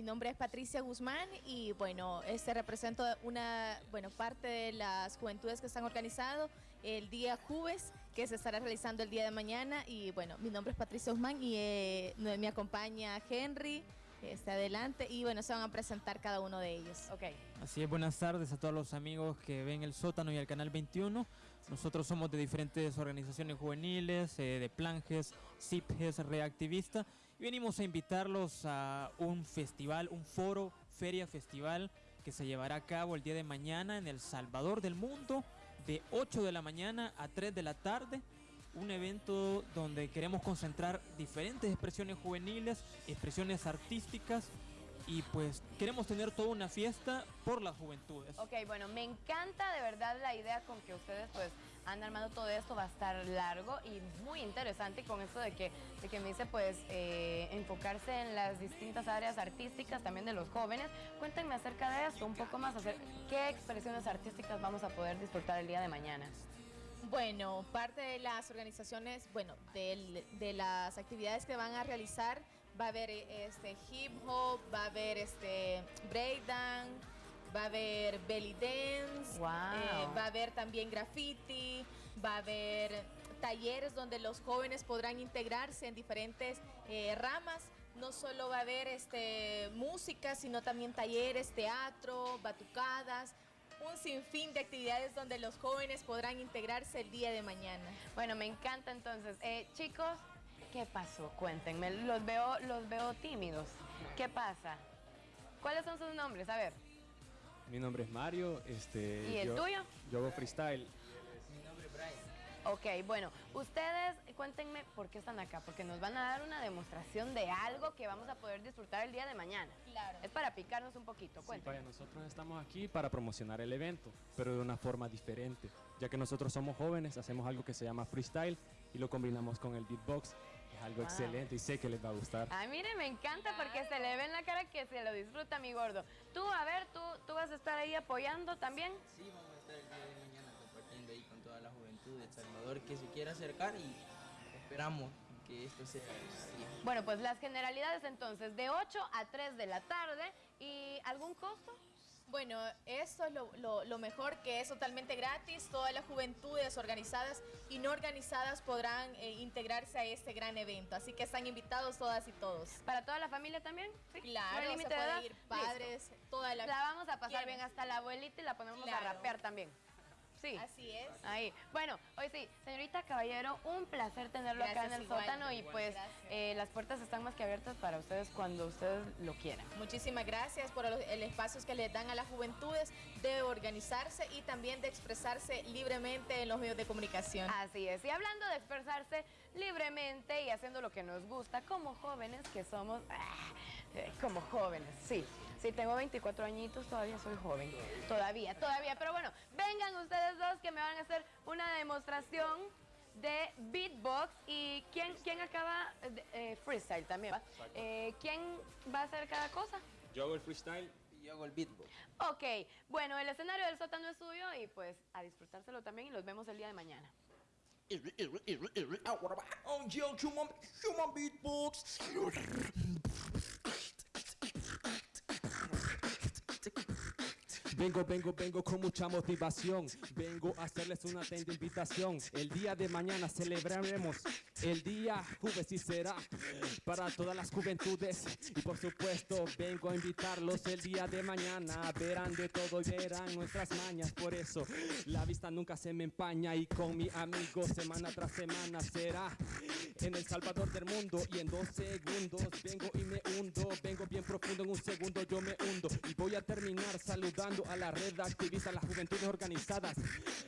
Mi nombre es Patricia Guzmán y bueno, este represento una bueno, parte de las juventudes que están organizando el día Juves que se estará realizando el día de mañana. Y bueno, mi nombre es Patricia Guzmán y eh, me acompaña Henry, está adelante y bueno, se van a presentar cada uno de ellos. Ok. Así es, buenas tardes a todos los amigos que ven el sótano y el canal 21. Nosotros somos de diferentes organizaciones juveniles, eh, de Planges, CIPGES, Reactivista y venimos a invitarlos a un festival, un foro, feria festival que se llevará a cabo el día de mañana en El Salvador del Mundo de 8 de la mañana a 3 de la tarde un evento donde queremos concentrar diferentes expresiones juveniles, expresiones artísticas y pues queremos tener toda una fiesta por las juventudes. Ok, bueno, me encanta de verdad la idea con que ustedes pues han armado todo esto, va a estar largo y muy interesante con esto de que, de que me dice pues eh, enfocarse en las distintas áreas artísticas también de los jóvenes. Cuéntenme acerca de esto, un poco más, hacer, qué expresiones artísticas vamos a poder disfrutar el día de mañana. Bueno, parte de las organizaciones, bueno, de, las actividades que van a realizar, va a haber este hip hop, va a haber este breakdance, va a haber belly dance, eh, va a haber también graffiti, va a haber talleres donde los jóvenes podrán integrarse en diferentes eh, ramas. No solo va a haber este, música, sino también talleres, teatro, batucadas, un sinfín de actividades donde los jóvenes podrán integrarse el día de mañana. Bueno, me encanta entonces. Eh, chicos, ¿qué pasó? Cuéntenme, los veo, los veo tímidos. ¿Qué pasa? ¿Cuáles son sus nombres? A ver. Mi nombre es Mario. Este, ¿Y el tuyo? Yo hago freestyle. Ok, bueno, ustedes cuéntenme por qué están acá, porque nos van a dar una demostración de algo que vamos a poder disfrutar el día de mañana. Claro. Es para picarnos un poquito, cuéntenme. Sí, nosotros estamos aquí para promocionar el evento, pero de una forma diferente, ya que nosotros somos jóvenes, hacemos algo que se llama freestyle y lo combinamos con el beatbox. Es algo excelente y sé que les va a gustar. Ay, mire, me encanta porque se le ve en la cara que se lo disfruta, mi gordo. Tú, a ver, ¿tú, tú vas a estar ahí apoyando también? Sí, vamos a estar el día de mañana compartiendo ahí con toda la juventud de El Salvador que se quiera acercar y esperamos que esto sea así. Bueno, pues las generalidades entonces, de 8 a 3 de la tarde y ¿algún costo? Bueno, esto es lo, mejor, que es totalmente gratis. Todas las juventudes organizadas y no organizadas podrán eh, integrarse a este gran evento. Así que están invitados todas y todos. ¿Para toda la familia también? ¿Sí? Claro, se puede ir padres, toda la... La vamos a pasar bien hasta la abuelita y la ponemos a rapear también. Sí. Así es. Ahí. Bueno, hoy sí, señorita Caballero, un placer tenerlo acá en el sótano y pues eh, las puertas están más que abiertas para ustedes cuando ustedes lo quieran. Muchísimas gracias por el espacio que les dan a las juventudes de organizarse y también de expresarse libremente en los medios de comunicación. Así es. Y hablando de expresarse libremente y haciendo lo que nos gusta como jóvenes que somos, ah, eh, como jóvenes, sí. Sí, tengo 24 añitos, todavía soy joven. Todavía, todavía. Pero bueno, vengan ustedes dos que me van a hacer una demostración de beatbox. ¿Y quién, quién acaba? Eh, freestyle también, ¿va? Eh, ¿Quién va a hacer cada cosa? Yo hago el freestyle. Y yo hago el beatbox. Ok, bueno, el escenario del sótano es suyo y pues a disfrutárselo también y los vemos el día de mañana. beatbox. Vengo, vengo, vengo con mucha motivación. Vengo a hacerles una atenta invitación. El día de mañana celebraremos el día jueves y será para todas las juventudes. Y por supuesto, vengo a invitarlos el día de mañana. Verán de todo y verán nuestras mañas. Por eso, la vista nunca se me empaña. Y con mi amigo, semana tras semana será en el Salvador del mundo y en dos segundos vengo y me hundo vengo bien profundo en un segundo yo saludando a la red activista las juventudes organizadas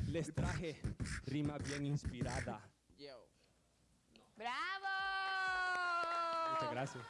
les traje rima bien inspirada Yo. ¡Bravo! Muchas gracias